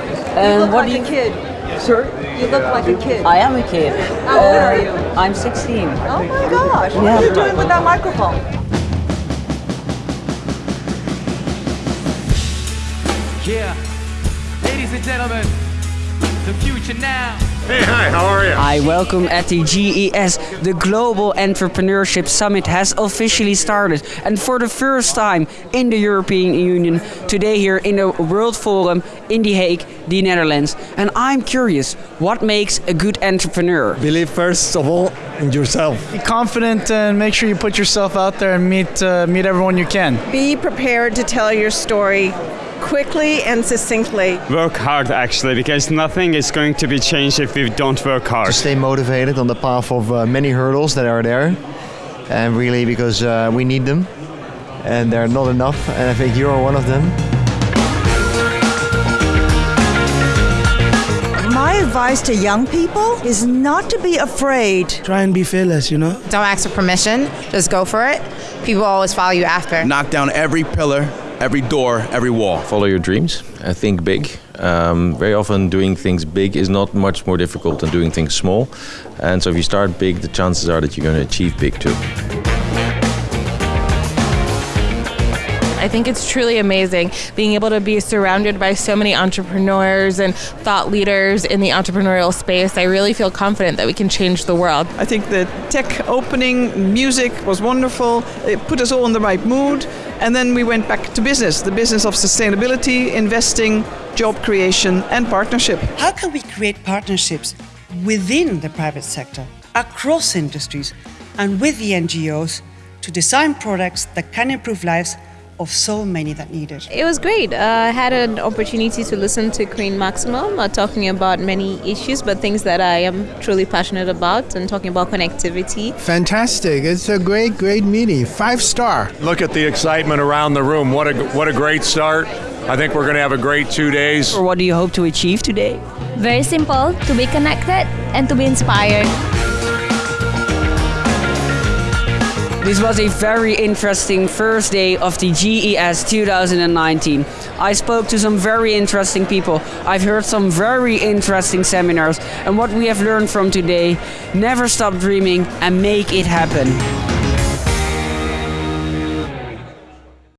Hi. You And look what like do you a kid. Sir? You look like a kid. I am a kid. How old are uh, you? I'm 16. Oh my gosh, what Yeah. are you doing with that microphone? Yeah. Ladies and gentlemen, the future now. Hey, hi, how are you? I welcome at the GES. The Global Entrepreneurship Summit has officially started, and for the first time in the European Union, today here in the World Forum in The Hague, the Netherlands. And I'm curious, what makes a good entrepreneur? Believe first of all in yourself. Be confident and make sure you put yourself out there and meet uh, meet everyone you can. Be prepared to tell your story quickly and succinctly. work hard actually because nothing is going to be changed if we don't work hard. To stay motivated on the path of uh, many hurdles that are there and really because uh, we need them and they're not enough and i think you're one of them My advice to young people is not to be afraid. Try and be fearless, you know? Don't ask for permission, just go for it. People always follow you after. knock down every pillar, every door, every wall. follow your dreams. Uh, think big. Um, very often doing things big is not much more difficult than doing things small. And so if you start big the chances are that you're going to achieve big too I think it's truly amazing being able to be surrounded by so many entrepreneurs and thought leaders in the entrepreneurial space. I really feel confident that we can change the world. I think the tech opening music was wonderful. It put us all in the right mood. And then we went back to business the business of sustainability, investing, job creation, and partnership. How can we create partnerships within the private sector, across industries, and with the NGOs to design products that can improve lives of so many that need it? It was great. Uh, I had an opportunity to listen to Queen Máxima uh, talking about many issues, but things that I am truly passionate about and talking about connectivity. Fantastic. It's a great, great meeting. Five star. Look at the excitement around the room. What a what a great start. I think we're going to have a great two days. Or what do you hope to achieve today? Very simple to be connected and to be inspired. This was a very interesting first day of the GES 2019. I spoke to some very interesting people. I've heard some very interesting seminars. And what we have learned from today never stop dreaming and make it happen.